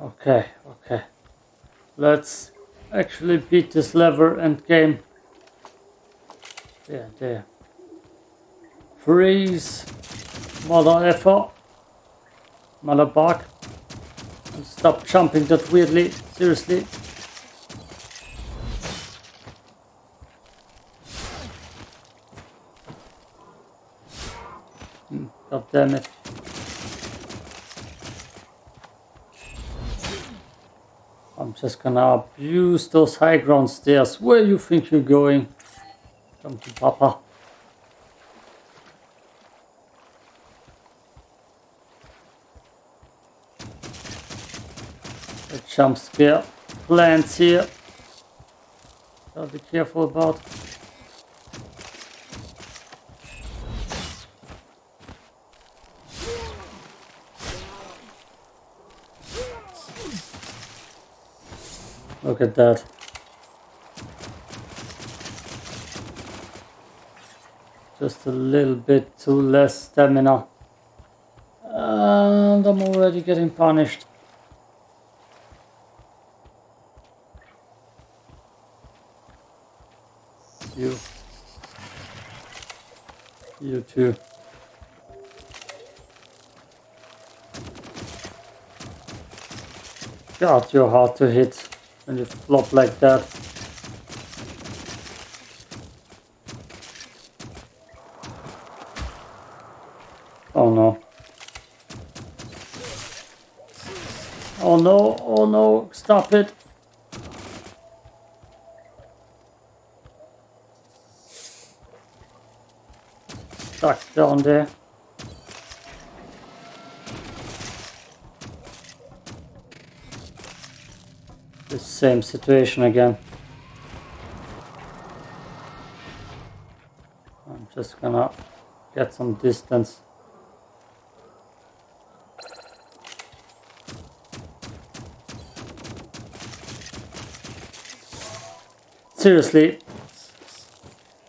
Okay, okay. Let's actually beat this lever and game. There, there. Freeze. Mother effer. Mother bug. And stop jumping that weirdly. Seriously. Hmm, God damn it. Just gonna abuse those high ground stairs. Where you think you're going? Come to Papa. A jump scare plants here. Gotta be careful about. Look at that. Just a little bit too less stamina. And I'm already getting punished. You. You too. God, you're hard to hit when just flop like that. Oh no. Oh no, oh no, stop it. Stuck down there. The same situation again. I'm just gonna get some distance. Seriously,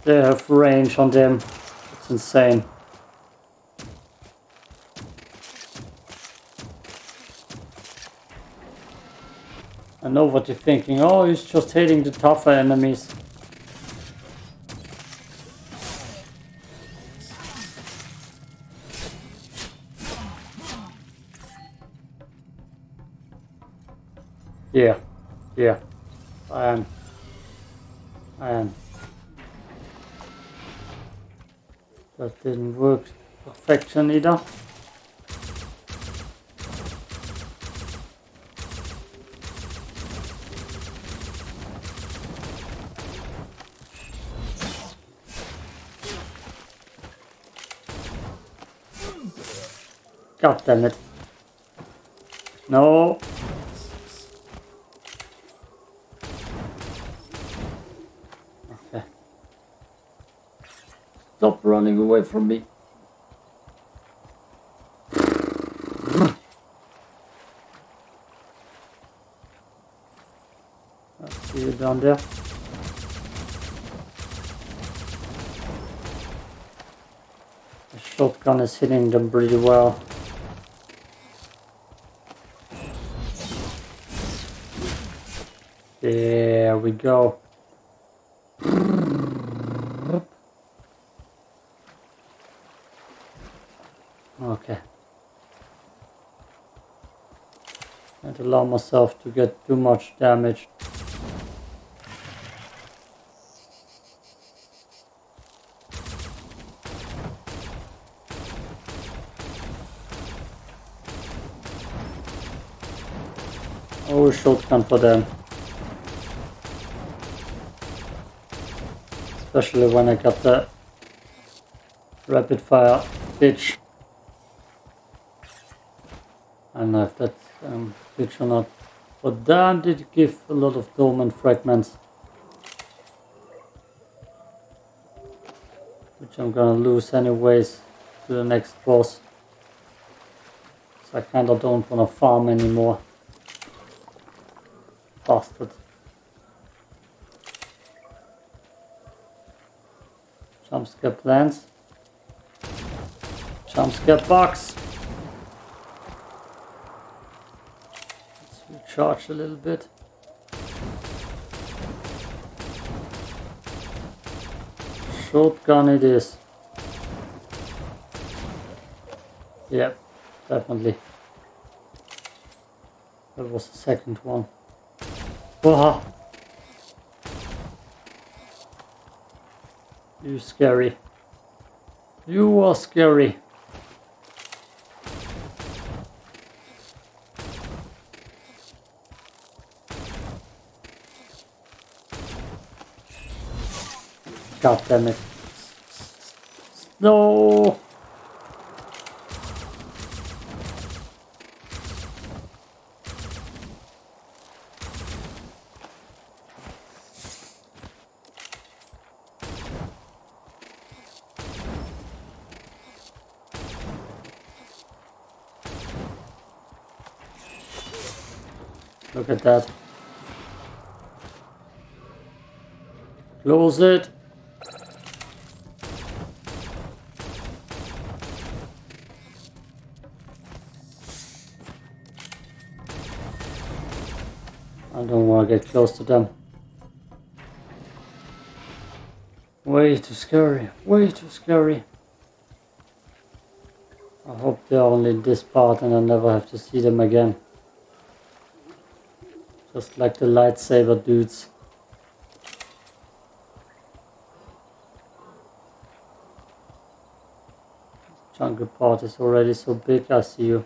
they have range on them. It's insane. I know what you're thinking. Oh, he's just hitting the tougher enemies. Yeah, yeah, I am. I am. That didn't work perfection either. God damn it. No. Okay. Stop running away from me. I see you down there. The shotgun is hitting them pretty well. There we go. Okay. Can't allow myself to get too much damage. Oh, shotgun for them. Especially when I got the rapid fire bitch. I don't know if that's um, bitch or not. But damn did give a lot of dormant fragments. Which I'm gonna lose anyways to the next boss. So I kinda don't wanna farm anymore. Bastard. Jump scare plans. Jump scare box. Let's Recharge a little bit. Shotgun it is. Yep, definitely. That was the second one. Wow. You scary. You are scary. God damn it. No. Look at that. Close it. I don't want to get close to them. Way too scary. Way too scary. I hope they're only this part and I never have to see them again. Just like the lightsaber dudes. This Jungle part is already so big, I see you.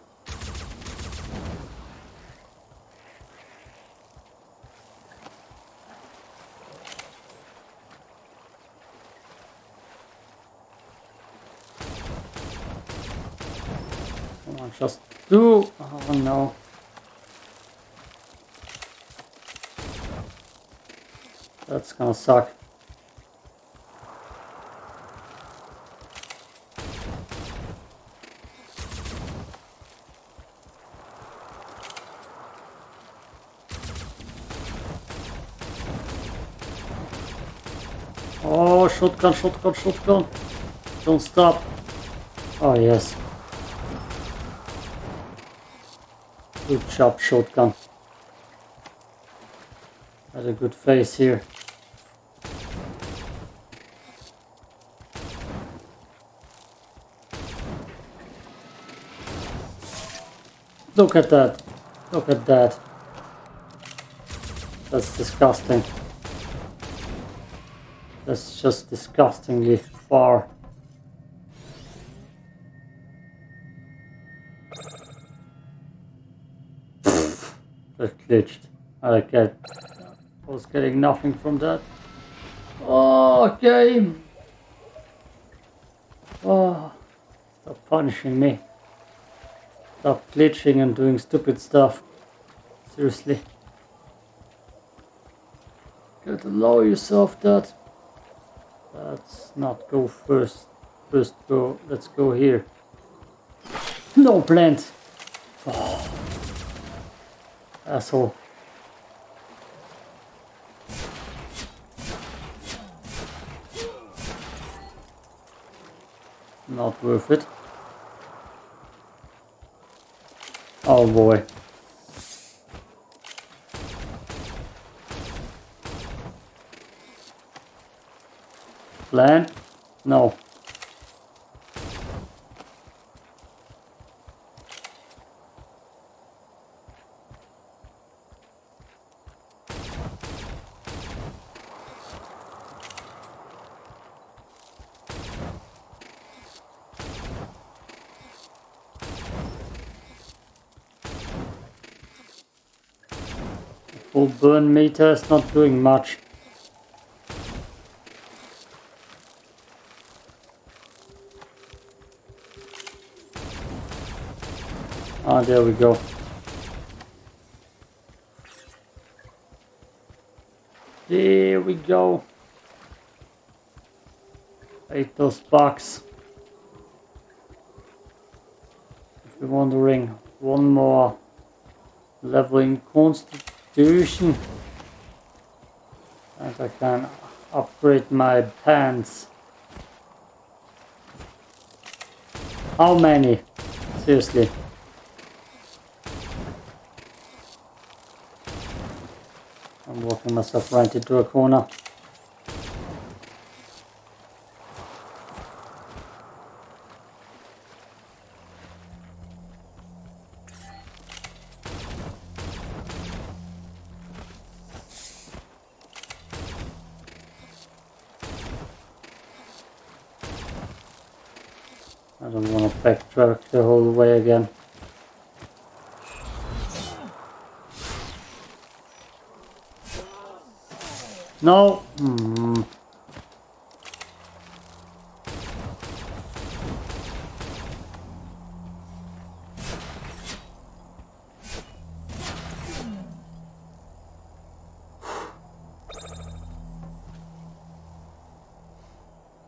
Come on, just do. Oh no. That's gonna suck. Oh, shotgun, shotgun, shotgun. Don't stop. Oh, yes. Good job, shotgun. Had a good face here. Look at that. Look at that. That's disgusting. That's just disgustingly far. that glitched. I get I was getting nothing from that. Oh game. Oh stop punishing me. Stop glitching and doing stupid stuff. Seriously. Can't allow yourself that. Let's not go first. First go, let's go here. No plant. Oh. Asshole. Not worth it. Oh boy. Land? No. Full burn meter is not doing much. Ah, there we go. There we go. Ate those bucks. If you're wondering, one more level in And I can upgrade my pants. How many? Seriously. I'm walking myself right into a corner. I don't want the whole way again. No. Hmm.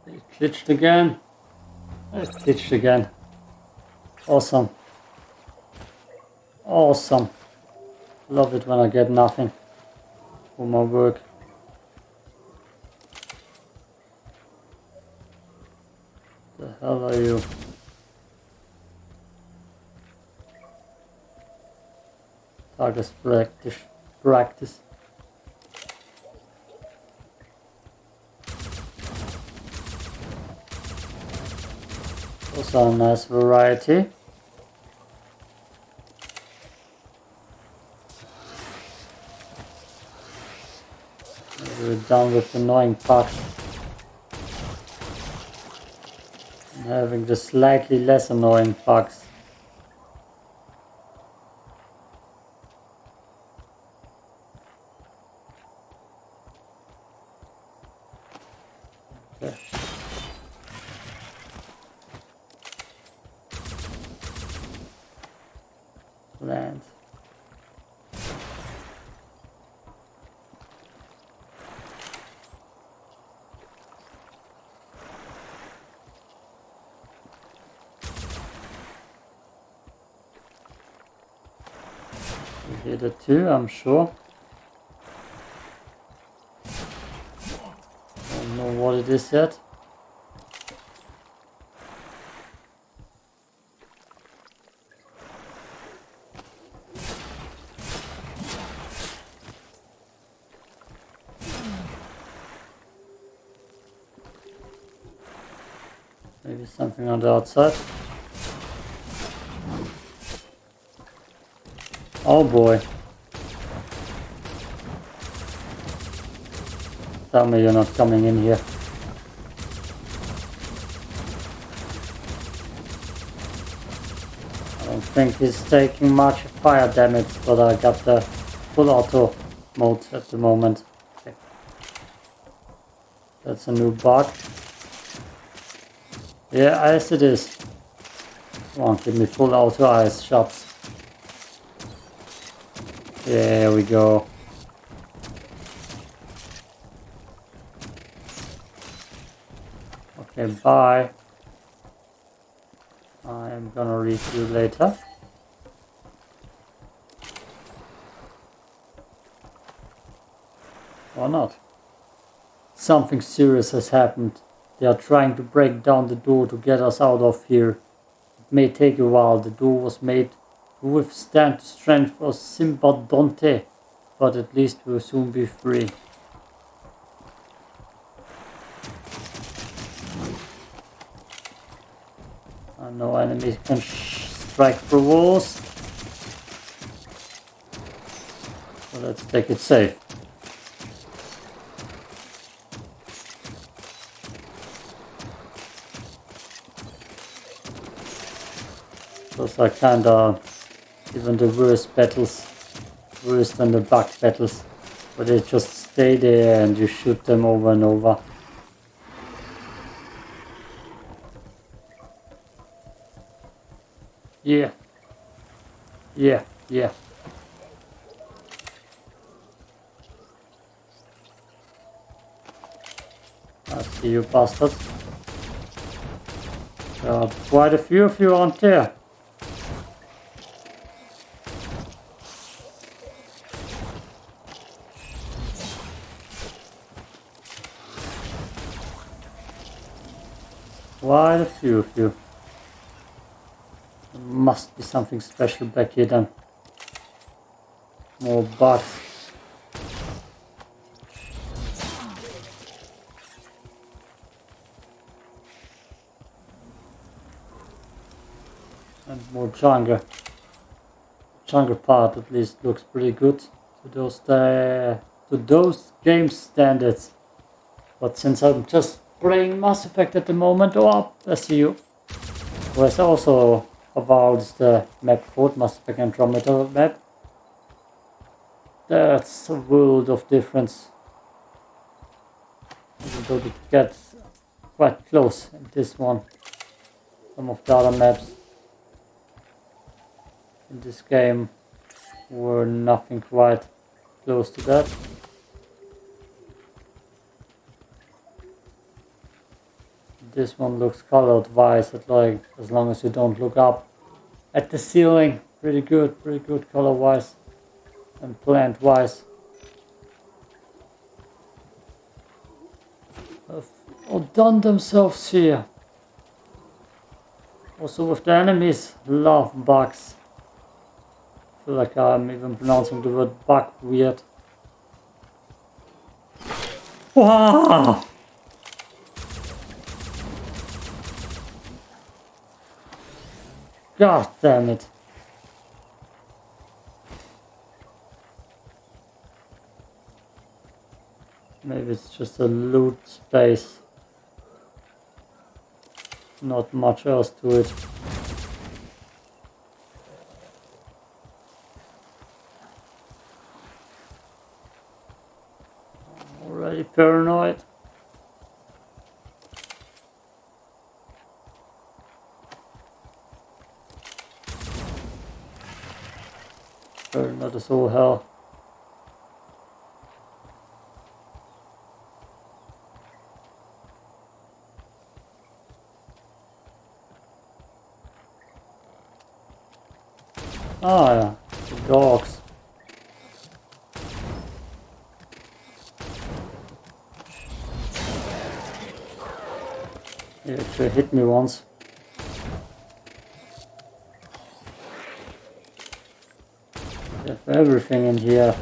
It glitched again. It glitched again. Awesome. Awesome. Love it when I get nothing for my work. The hell are you? Target practice. Practice. Also a nice variety. Done with annoying. And having the slightly less annoying bugs. Okay. Land. We hit it too, I'm sure. I don't know what it is yet. Maybe something on the outside. Oh boy. Tell me you're not coming in here. I don't think he's taking much fire damage, but I got the full auto mode at the moment. Okay. That's a new bug. Yeah, ice it is. Come on, give me full auto ice shots. There we go. Okay, bye. I am gonna read you later. Or not. Something serious has happened. They are trying to break down the door to get us out of here. It may take a while. The door was made to withstand the strength of Simba Dante, but at least we'll soon be free. Uh, no enemies can strike through walls. So let's take it safe. Those are kinda even the worst battles, worse than the bug battles, where they just stay there and you shoot them over and over. Yeah. Yeah, yeah. I see you bastards. There uh, are quite a few of you aren't there. Quite a few of you must be something special back here then. More bugs. And more jungle. Jungle part at least looks pretty good to those uh, to those game standards. But since I'm just playing Mass Effect at the moment, oh, I see you. Was also about the map called Mass Effect Andromeda map. That's a world of difference. Even though it gets quite close in this one. Some of the other maps in this game were nothing quite close to that. This one looks colored wise at like as long as you don't look up at the ceiling. Pretty good, pretty good color wise and plant wise. Have done themselves here. Also with the enemies, love bugs. I feel like I'm even pronouncing the word bug weird. Wow! God damn it. Maybe it's just a loot space. Not much else to it. Already paranoid. As all hell. Ah, yeah. Dogs. He actually hit me once. Have everything in here.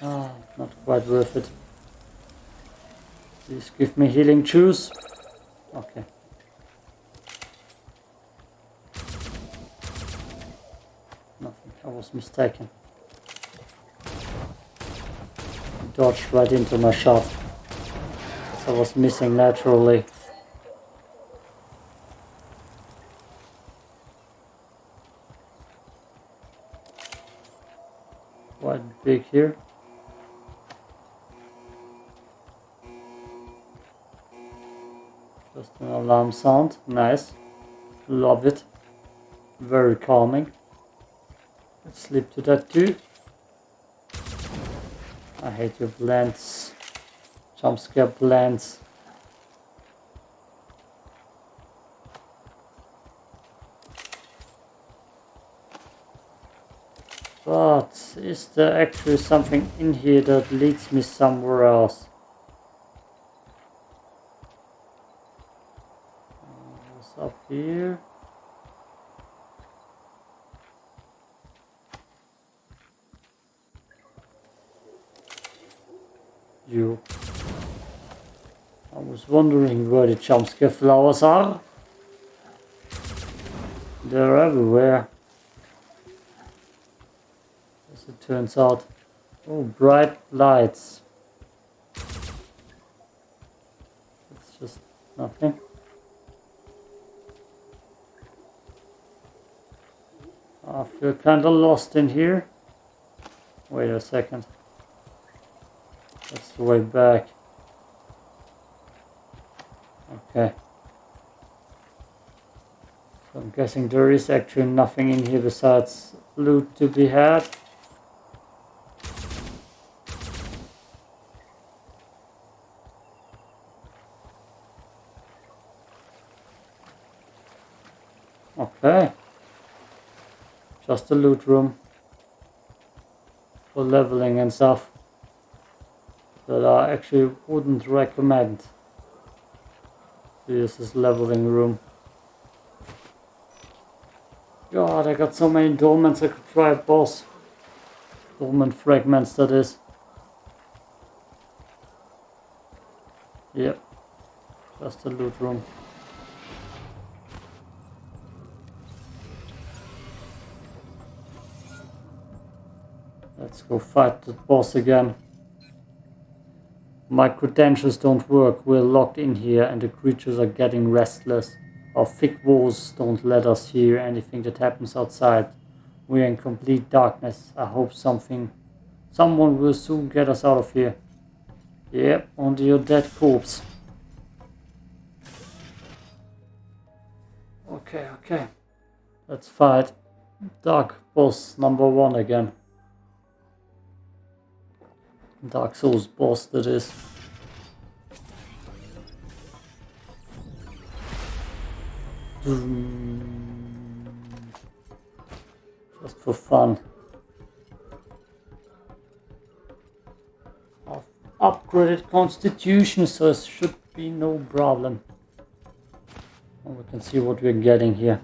Ah, not quite worth it. Please give me healing juice. Okay. Nothing, I was mistaken. Dodged right into my shot. I was missing naturally. Quite big here. Just an alarm sound. Nice. Love it. Very calming. Let's sleep to that too. I hate your blends. Jump scare blends. But is there actually something in here that leads me somewhere else? What's up here? you. I was wondering where the jump scare flowers are. They're everywhere. It turns out. Oh, bright lights. It's just nothing. Ah, I feel kinda lost in here. Wait a second. That's the way back. Okay. So I'm guessing there is actually nothing in here besides loot to be had. Okay. A loot room for leveling and stuff that I actually wouldn't recommend. This is leveling room. God, I got so many dormants I could try boss. Dormant fragments that is. Yep. Just the loot room? Let's go fight the boss again. My credentials don't work. We're locked in here and the creatures are getting restless. Our thick walls don't let us hear anything that happens outside. We're in complete darkness. I hope something, someone will soon get us out of here. Yep, onto your dead corpse. Okay, okay. Let's fight Dark Boss number one again. Dark Souls boss that is. Just for fun. I've upgraded constitution so it should be no problem. We can see what we're getting here.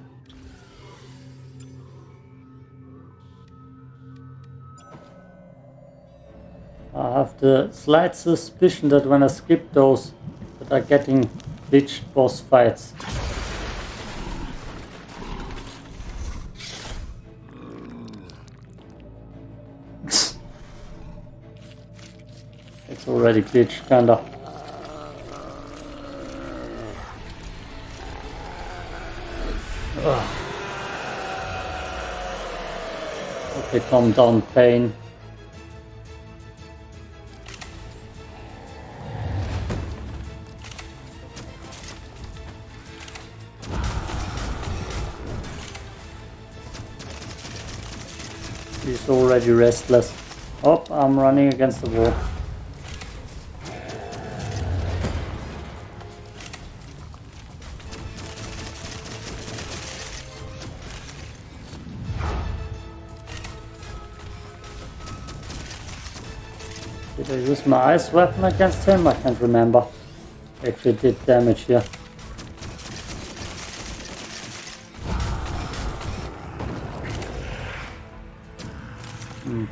The slight suspicion that when I skip those, that are getting glitched boss fights. it's already glitched, kinda. Ugh. Okay, calm down, pain. Already restless. Oh, I'm running against the wall. Did I use my ice weapon against him? I can't remember. Actually did damage here. Hmm.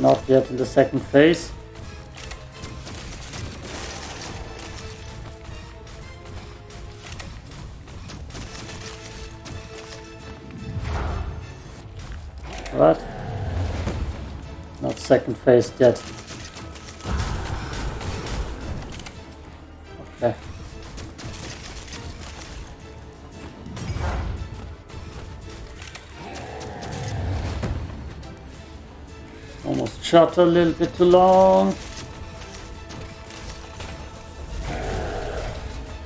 Not yet in the second phase. What? Not second phase yet. Shot a little bit too long.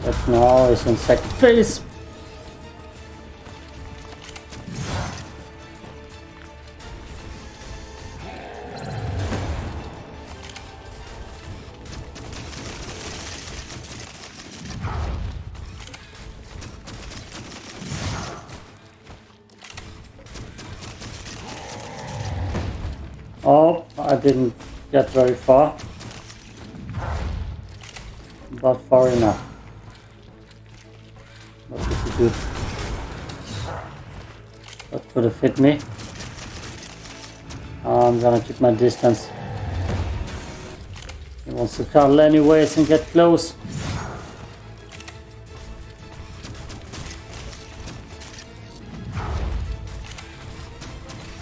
But now it's in second phase. Didn't get very far. But far enough. What did he do? That could have hit me. I'm gonna keep my distance. He wants to cuddle anyways and get close.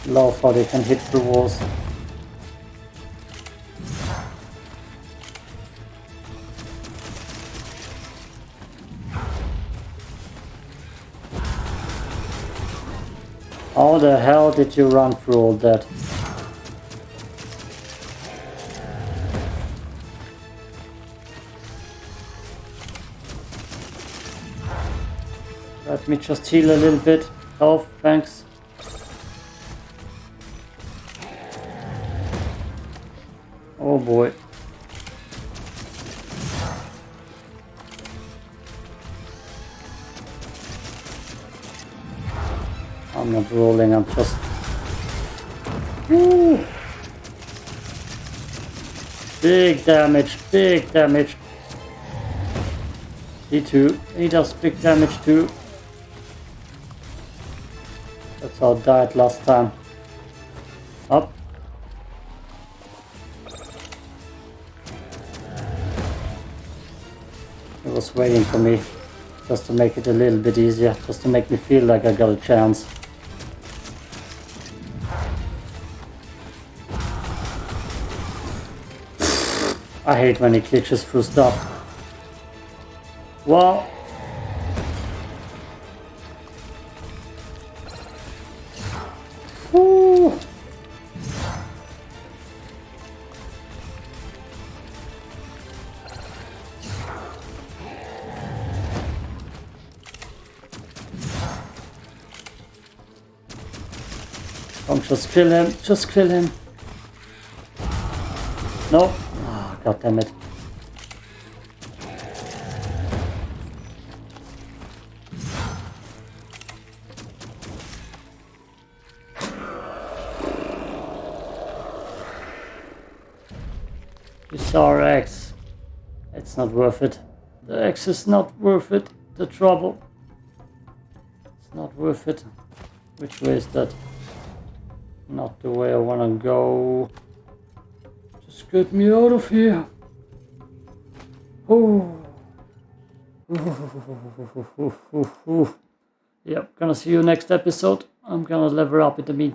Love how they can hit the walls. How the hell did you run through all that? Let me just heal a little bit. Health, thanks. Oh boy. Not rolling, I'm just... Woo! Big damage, big damage. He too, he does big damage too. That's how I died last time. Up. It was waiting for me. Just to make it a little bit easier. Just to make me feel like I got a chance. I hate when he glitches through stuff. Well, Woo. Come, just kill him, just kill him. No. God damn it. This RX. It's not worth it. The X is not worth it. The trouble. It's not worth it. Which way is that? Not the way I wanna go. Just get me out of here. Oh. Yep, gonna see you next episode. I'm gonna level up in the meantime.